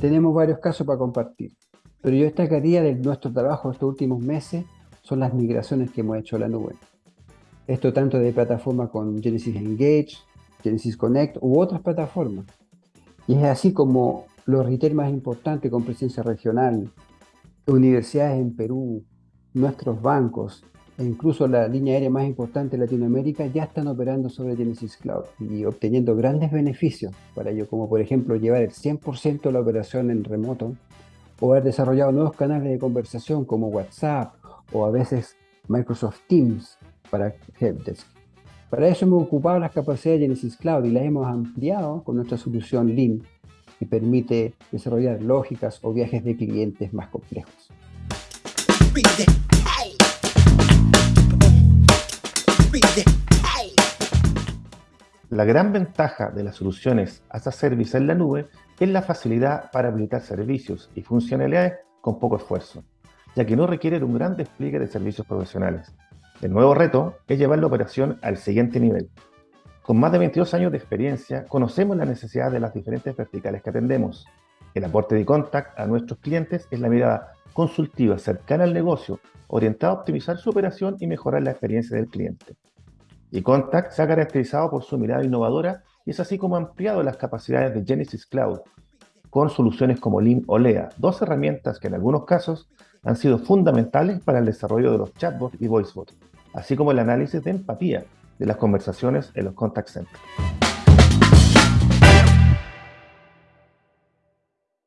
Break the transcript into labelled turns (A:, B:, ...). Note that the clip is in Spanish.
A: Tenemos varios casos para compartir, pero yo destacaría de nuestro trabajo estos últimos meses son las migraciones que hemos hecho a la nube. Esto tanto de plataformas con Genesis Engage, Genesis Connect u otras plataformas. Y es así como los retail más importantes con presencia regional, universidades en Perú, nuestros bancos e incluso la línea aérea más importante de Latinoamérica ya están operando sobre Genesis Cloud y obteniendo grandes beneficios para ello, como por ejemplo llevar el 100% de la operación en remoto o haber desarrollado nuevos canales de conversación como WhatsApp o a veces Microsoft Teams para Helpdesk. Para eso hemos ocupado las capacidades de Genesis Cloud y las hemos ampliado con nuestra solución Lean, que permite desarrollar lógicas o viajes de clientes más complejos.
B: La gran ventaja de las soluciones as a Service en la nube es la facilidad para habilitar servicios y funcionalidades con poco esfuerzo, ya que no requieren un gran despliegue de servicios profesionales. El nuevo reto es llevar la operación al siguiente nivel. Con más de 22 años de experiencia, conocemos la necesidad de las diferentes verticales que atendemos. El aporte de Contact a nuestros clientes es la mirada consultiva cercana al negocio, orientada a optimizar su operación y mejorar la experiencia del cliente. Y se ha caracterizado por su mirada innovadora y es así como ha ampliado las capacidades de Genesis Cloud con soluciones como Lean o Lea, dos herramientas que en algunos casos han sido fundamentales para el desarrollo de los chatbots y voicebots, así como el análisis de empatía de las conversaciones en los contact centers.